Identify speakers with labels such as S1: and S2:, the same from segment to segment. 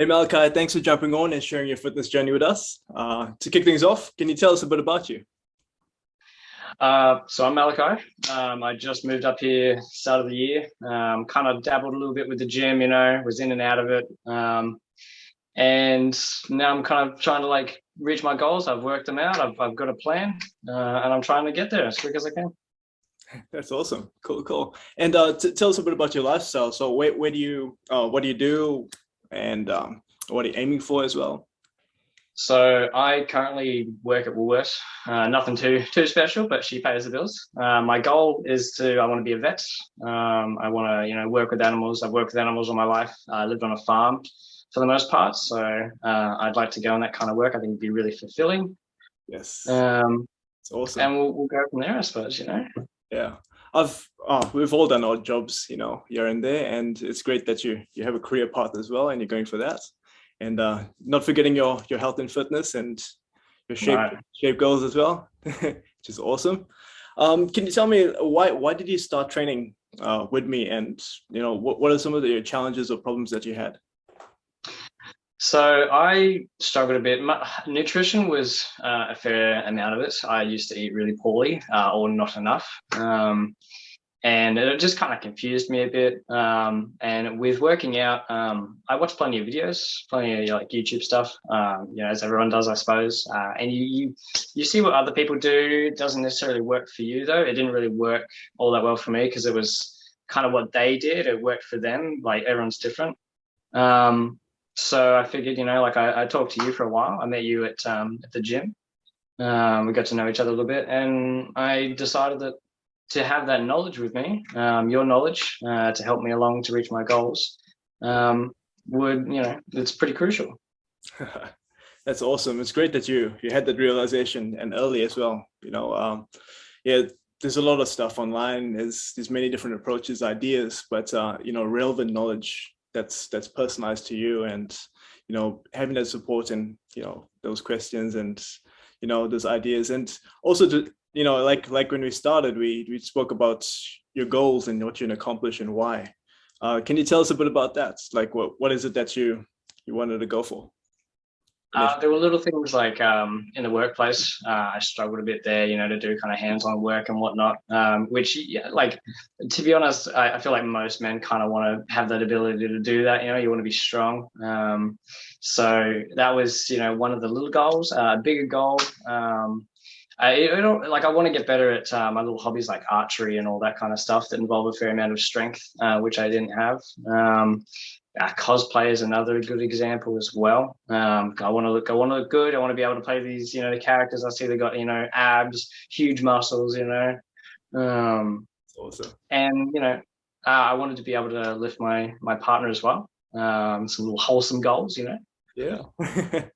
S1: Hey Malachi, thanks for jumping on and sharing your fitness journey with us. Uh, to kick things off, can you tell us a bit about you?
S2: Uh, so I'm Malachi. Um, I just moved up here start of the year. Um, kind of dabbled a little bit with the gym, you know, was in and out of it. Um, and now I'm kind of trying to like reach my goals. I've worked them out. I've, I've got a plan uh, and I'm trying to get there as quick as I can.
S1: That's awesome. Cool, cool. And uh, tell us a bit about your lifestyle. So where, where do you, uh, what do you do? And um, what are you aiming for as well?
S2: So I currently work at Woolworths. Uh, nothing too too special, but she pays the bills. Uh, my goal is to I want to be a vet. Um, I want to you know work with animals. I've worked with animals all my life. I lived on a farm for the most part, so uh, I'd like to go on that kind of work. I think it'd be really fulfilling.
S1: Yes.
S2: Um, it's awesome. And we'll, we'll go from there, I suppose. You know.
S1: Yeah. I've oh, we've all done odd jobs, you know, here and there, and it's great that you you have a career path as well, and you're going for that, and uh, not forgetting your your health and fitness and your shape right. shape goals as well, which is awesome. Um, can you tell me why why did you start training uh, with me, and you know what what are some of the challenges or problems that you had?
S2: So I struggled a bit. My, nutrition was uh, a fair amount of it. I used to eat really poorly uh, or not enough. Um, and it just kind of confused me a bit. Um, and with working out, um, I watched plenty of videos, plenty of like YouTube stuff, um, you know, as everyone does, I suppose. Uh, and you, you, you see what other people do. It doesn't necessarily work for you though. It didn't really work all that well for me because it was kind of what they did. It worked for them. Like everyone's different. Um, so I figured, you know, like I, I, talked to you for a while. I met you at um, at the gym. Um, we got to know each other a little bit, and I decided that to have that knowledge with me, um, your knowledge, uh, to help me along to reach my goals, um, would you know, it's pretty crucial.
S1: That's awesome. It's great that you you had that realization and early as well. You know, um, yeah, there's a lot of stuff online. There's there's many different approaches, ideas, but uh, you know, relevant knowledge that's that's personalized to you and you know having that support and you know those questions and you know those ideas. And also to you know like like when we started we we spoke about your goals and what you can accomplish and why. Uh, can you tell us a bit about that? Like what what is it that you you wanted to go for
S2: uh, there were little things like um, in the workplace, uh, I struggled a bit there, you know, to do kind of hands-on work and whatnot. Um, which, yeah, like, to be honest, I, I feel like most men kind of want to have that ability to do that. You know, you want to be strong. Um, so that was, you know, one of the little goals. Uh, bigger goal. Um, I, like. I want to get better at uh, my little hobbies like archery and all that kind of stuff that involve a fair amount of strength, uh, which I didn't have. Uh, cosplay is another good example as well. Um, I want to look, I want to look good. I want to be able to play these, you know, the characters. I see they got, you know, abs, huge muscles, you know. Um,
S1: awesome.
S2: And you know, uh, I wanted to be able to lift my my partner as well. Um, some little wholesome goals, you know.
S1: Yeah.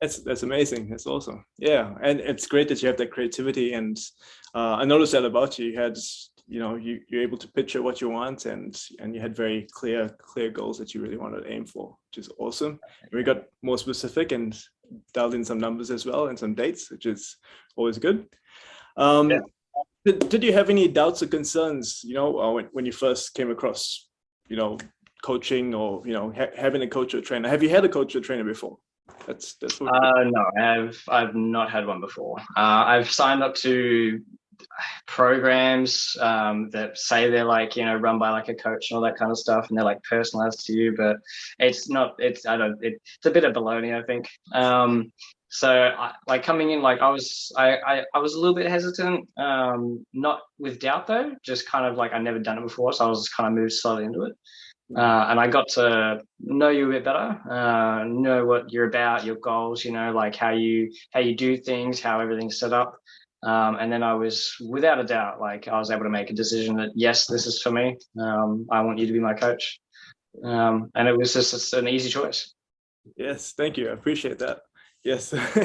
S1: that's that's amazing. That's awesome. Yeah, and it's great that you have that creativity. And uh, I noticed that about you. You had you know you, you're able to picture what you want and and you had very clear clear goals that you really wanted to aim for which is awesome. And we got more specific and dialed in some numbers as well and some dates which is always good. Um yeah. did, did you have any doubts or concerns you know uh, when, when you first came across you know coaching or you know ha having a coach or trainer? Have you had a coach or trainer before? That's that's
S2: what uh, no i've i've not had one before. Uh, i've signed up to programs um, that say they're like you know run by like a coach and all that kind of stuff and they're like personalized to you but it's not it's i don't it, it's a bit of baloney i think. Um, so I, like coming in like i was I, I, I was a little bit hesitant um, not with doubt though just kind of like i never done it before so i was kind of moved slowly into it. Uh, and I got to know you a bit better, uh, know what you're about, your goals, you know, like how you how you do things, how everything's set up, um, and then I was, without a doubt, like I was able to make a decision that yes, this is for me. Um, I want you to be my coach, um, and it was just an easy choice.
S1: Yes, thank you. I appreciate that. Yes,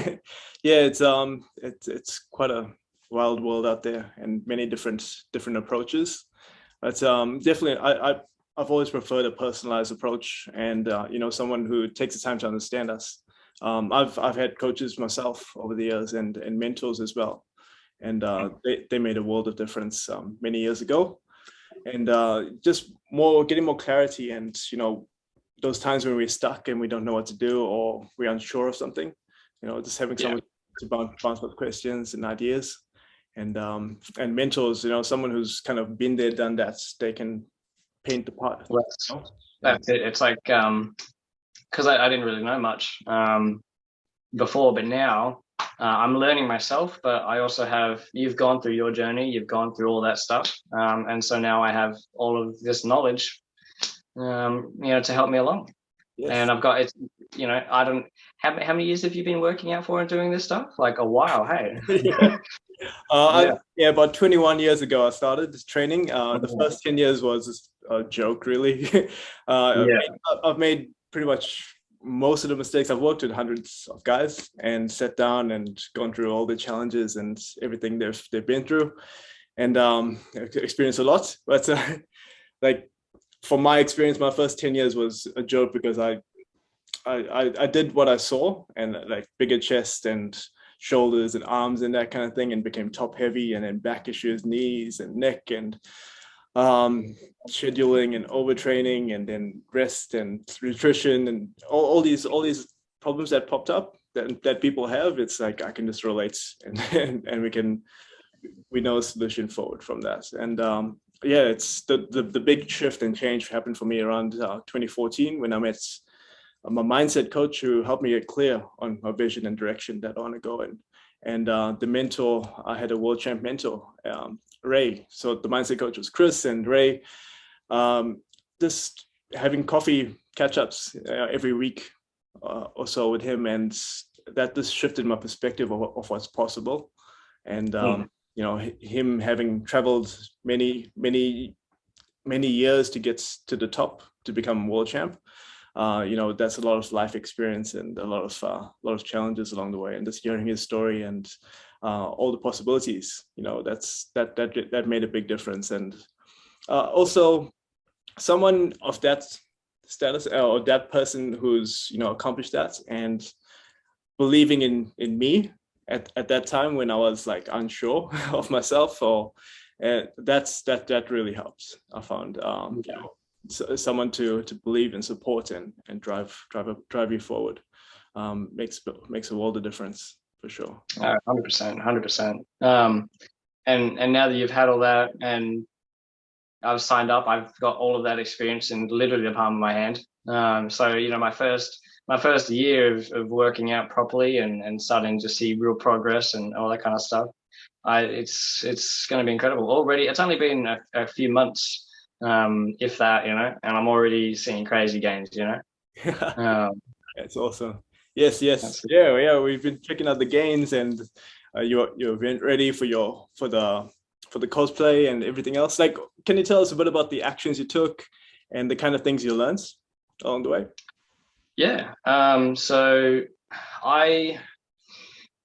S1: yeah, it's um, it's it's quite a wild world out there, and many different different approaches. But um, definitely, I, I I've always preferred a personalized approach, and uh, you know, someone who takes the time to understand us. Um, I've I've had coaches myself over the years and and mentors as well and uh, they, they made a world of difference um, many years ago. And uh, just more getting more clarity and you know those times when we're stuck and we don't know what to do or we're unsure of something, you know, just having someone to bounce, bounce up questions and ideas. And um, and mentors, you know, someone who's kind of been there, done that, they can paint the part.
S2: That's it. It's like um, because I, I, didn't really know much um, before, but now uh, I'm learning myself. But I also have you've gone through your journey, you've gone through all that stuff, um, and so now I have all of this knowledge, um, you know, to help me along. Yes. And I've got it, you know, I don't, how, how many years have you been working out for and doing this stuff? Like a while, hey?
S1: yeah. Uh, yeah. I, yeah. about 21 years ago, I started this training. Uh, the first 10 years was a joke, really. uh, yeah. I've made pretty much most of the mistakes. I've worked with hundreds of guys and sat down and gone through all the challenges and everything they've they've been through, and um, experienced a lot. But uh, like from my experience, my first 10 years was a joke because I, I, I did what I saw and like bigger chest and shoulders and arms and that kind of thing and became top heavy and then back issues, knees and neck and um, scheduling and overtraining and then rest and nutrition and all, all these all these problems that popped up that, that people have. It's like I can just relate and, and, and we can we know a solution forward from that. And um, yeah, it's the, the, the big shift and change happened for me around uh, 2014 when I met my mindset coach who helped me get clear on my vision and direction that I want to go in. And uh, the mentor, I had a world champ mentor, um, Ray. So the mindset coach was Chris and Ray. Um, just having coffee catch-ups uh, every week uh, or so with him, and that just shifted my perspective of, of what's possible. And um, mm you know, him having traveled many, many, many years to get to the top to become world champ, uh, you know, that's a lot of life experience and a lot of uh, a lot of challenges along the way. And just hearing his story and uh, all the possibilities, you know, that's that that that made a big difference. And uh, also, someone of that status uh, or that person who's you know accomplished that and believing in in me at, at that time when I was like unsure of myself or uh, that's that that really helps I found um, you know, so, someone to to believe and support and and drive drive drive you forward um, makes makes a world of difference for sure.
S2: Hundred percent, hundred percent. Um, and and now that you've had all that and I've signed up, I've got all of that experience in literally the palm of my hand. Um, so you know, my first my first year of, of working out properly and, and starting to see real progress and all that kind of stuff, I, it's it's going to be incredible. Already, it's only been a, a few months, um, if that, you know, and I'm already seeing crazy gains, you know.
S1: um, That's awesome. Yes, yes, yeah, yeah. We've been checking out the gains, and uh, you're you're ready for your for the for the cosplay and everything else. Like, can you tell us a bit about the actions you took and the kind of things you learned along the way?
S2: Yeah. Um, so I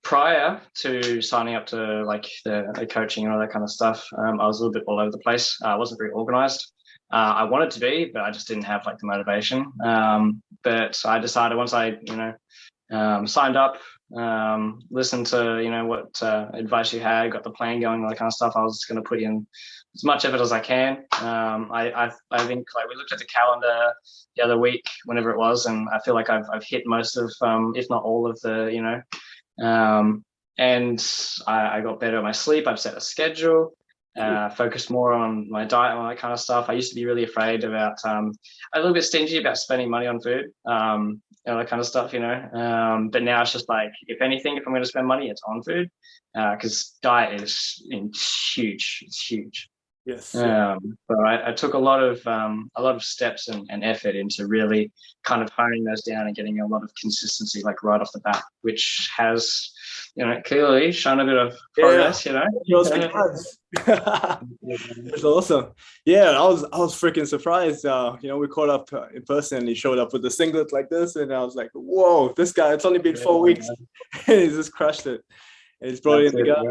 S2: prior to signing up to like the, the, coaching and all that kind of stuff, um, I was a little bit all over the place. I wasn't very organized. Uh, I wanted to be, but I just didn't have like the motivation. Um, but I decided once I, you know, um, signed up, um, listened to, you know, what uh, advice you had, got the plan going, all that kind of stuff. I was going to put in as much effort as I can. Um, I, I, I think like we looked at the calendar the other week, whenever it was, and I feel like I've I've hit most of, um, if not all of the, you know, um, and I, I got better at my sleep. I've set a schedule. Uh, focused more on my diet and all that kind of stuff. I used to be really afraid about, um, a little bit stingy about spending money on food, um, you know, that kind of stuff, you know. Um, but now it's just like, if anything, if I'm going to spend money, it's on food, because uh, diet is huge. It's huge.
S1: Yes.
S2: Um, but I, I, took a lot of um, a lot of steps and, and, effort into really kind of honing those down and getting a lot of consistency, like right off the bat, which has, you know, clearly shown a bit of progress. Yeah. You know,
S1: It's awesome. Yeah, I was I was freaking surprised. Uh, you know, we caught up uh, in person, and he showed up with a singlet like this, and I was like, "Whoa, this guy! It's only been four weeks, and he's just crushed it." And he's brought That's in the guy.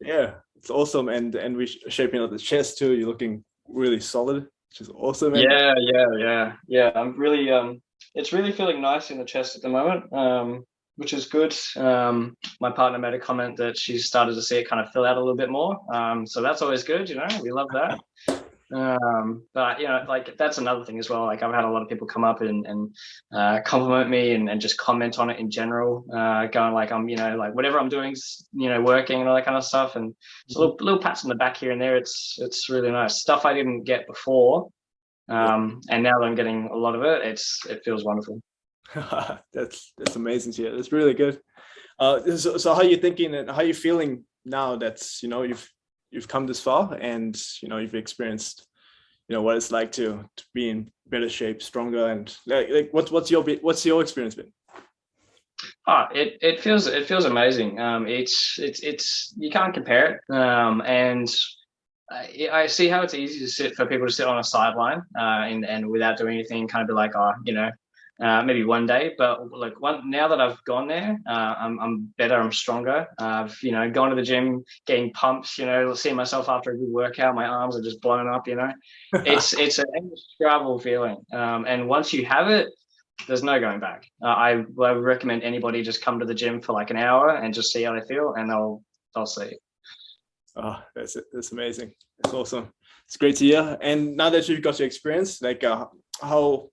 S1: Yeah it's awesome. And and we're shaping out the chest too. You're looking really solid, which is awesome.
S2: Man. Yeah, yeah, yeah, yeah. I'm really um, it's really feeling nice in the chest at the moment. Um, which is good. Um, my partner made a comment that she's started to see it kind of fill out a little bit more. Um, so that's always good, you know, we love that. Um, but you know, like that's another thing as well. Like I've had a lot of people come up and, and uh, compliment me and, and just comment on it in general, uh, going like I'm, you know, like whatever I'm doing, you know, working and all that kind of stuff. And a little, little pats on the back here and there. It's it's really nice stuff I didn't get before, um, and now that I'm getting a lot of it, it's it feels wonderful.
S1: that's that's amazing. Yeah, that's really good. Uh, so, so how are you thinking and how are you feeling now that's you know you've you've come this far and you know you've experienced you know what it's like to to be in better shape stronger and like, like what's what's your what's your experience been
S2: Oh, it, it feels it feels amazing. Um, it's it's it's you can't compare it. Um, and I, I see how it's easy to sit for people to sit on a sideline uh, and and without doing anything, kind of be like, oh, you know, uh, maybe one day. But like one now that I've gone there, uh, I'm I'm better. I'm stronger. I've you know gone to the gym, getting pumps. You know, seeing myself after a good workout, my arms are just blown up. You know, it's it's an indescribable feeling. Um, and once you have it, there's no going back. Uh, I, I would recommend anybody just come to the gym for like an hour and just see how they feel, and they'll they'll see.
S1: Oh, that's that's amazing. That's awesome. It's great to hear. And now that you've got your experience, like uh, how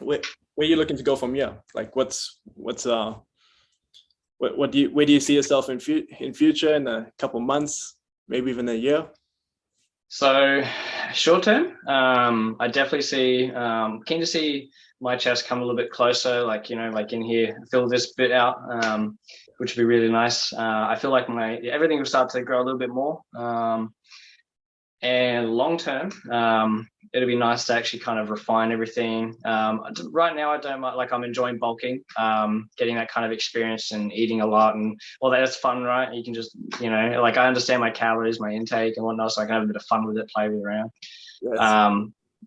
S1: where, where are you looking to go from here? Like what's what's uh what what do you where do you see yourself in fu in future in a couple months, maybe even a year?
S2: So short term, um, I definitely see um, keen to see my chest come a little bit closer, like you know, like in here, fill this bit out, um, which would be really nice. Uh, I feel like my everything will start to grow a little bit more. Um, and long term, um, it'll be nice to actually kind of refine everything. Um, right now, I don't like I'm enjoying bulking, um, getting that kind of experience and eating a lot, and well, that's fun, right? You can just you know, like I understand my calories, my intake, and whatnot, so I can have a bit of fun with it, play with it around. Yes.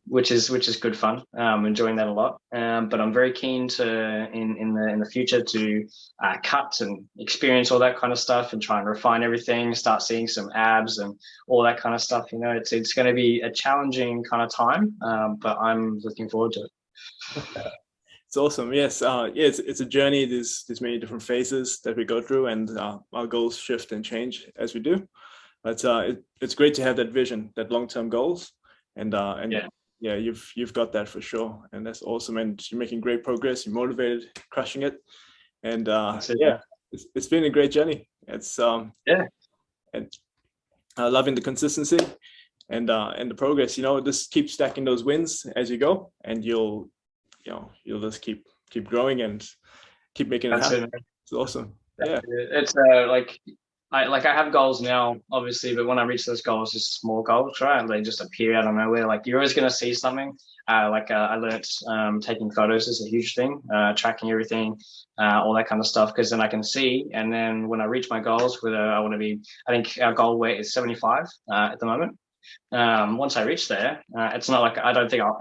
S2: Which is which is good fun. Um, enjoying that a lot. Um, but I'm very keen to in in the in the future to uh, cut and experience all that kind of stuff and try and refine everything. Start seeing some abs and all that kind of stuff. You know, it's it's going to be a challenging kind of time, um, but I'm looking forward to it.
S1: It's awesome. Yes, uh, yeah, it's, it's a journey. There's there's many different phases that we go through, and uh, our goals shift and change as we do. But uh, it, it's great to have that vision, that long-term goals, and uh, and yeah yeah, you've you've got that for sure, and that's awesome. And you're making great progress. You're motivated, crushing it, and uh, yeah, it's, it's been a great journey. It's um
S2: yeah,
S1: and uh, loving the consistency and uh, and the progress. You know, just keep stacking those wins as you go, and you'll you know you'll just keep keep growing and keep making it that's happen. It. It's awesome. That's yeah,
S2: it. it's uh, like I like I have goals now, obviously, but when I reach those goals, it's small goals, right? They just appear out of nowhere. Like you're always going to see something. Uh, like uh, I learned um, taking photos is a huge thing, uh, tracking everything, uh, all that kind of stuff, because then I can see. And then when I reach my goals, whether I want to be, I think our goal weight is 75 uh, at the moment. Um, once I reach there, uh, it's not like I don't think I'll.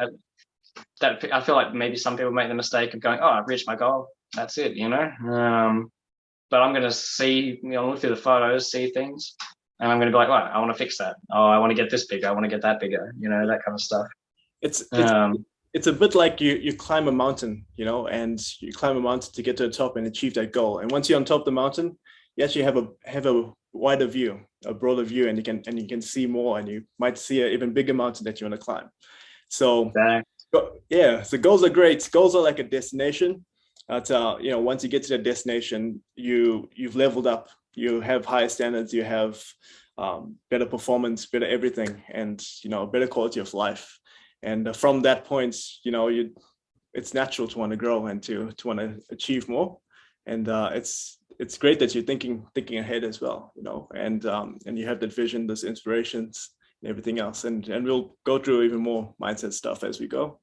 S2: That I feel like maybe some people make the mistake of going, "Oh, I've reached my goal. That's it," you know. Um, but I'm going to see, you know, look through the photos, see things, and I'm going to be like, right, I want to fix that. Oh, I want to get this bigger. I want to get that bigger. You know, that kind of stuff.
S1: It's it's, um, it's a bit like you you climb a mountain, you know, and you climb a mountain to get to the top and achieve that goal. And once you're on top of the mountain, you actually have a have a wider view, a broader view, and you can and you can see more, and you might see an even bigger mountain that you want to climb. So. Exactly. Yeah, so goals are great. Goals are like a destination, but uh, you know, once you get to the destination, you you've leveled up. You have higher standards. You have um, better performance, better everything, and you know, better quality of life. And uh, from that point, you know, you it's natural to want to grow and to to want to achieve more. And uh, it's it's great that you're thinking thinking ahead as well, you know, and um, and you have that vision, those inspirations, and everything else. And and we'll go through even more mindset stuff as we go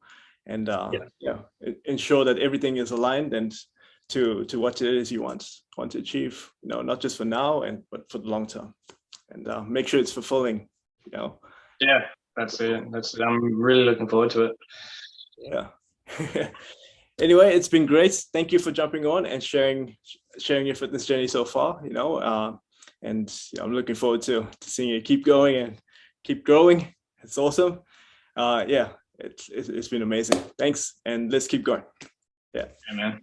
S1: and uh, yeah. yeah, ensure that everything is aligned and to to what it is you want want to achieve. You know, not just for now and but for the long term, and uh, make sure it's fulfilling. You know.
S2: Yeah, that's it. That's it. I'm really looking forward to it.
S1: Yeah. anyway, it's been great. Thank you for jumping on and sharing sharing your fitness journey so far. You know, uh, and I'm looking forward to, to seeing you keep going and keep growing. It's awesome. Uh, yeah, it's, it's been amazing. Thanks. And let's keep going. Yeah.
S2: Amen.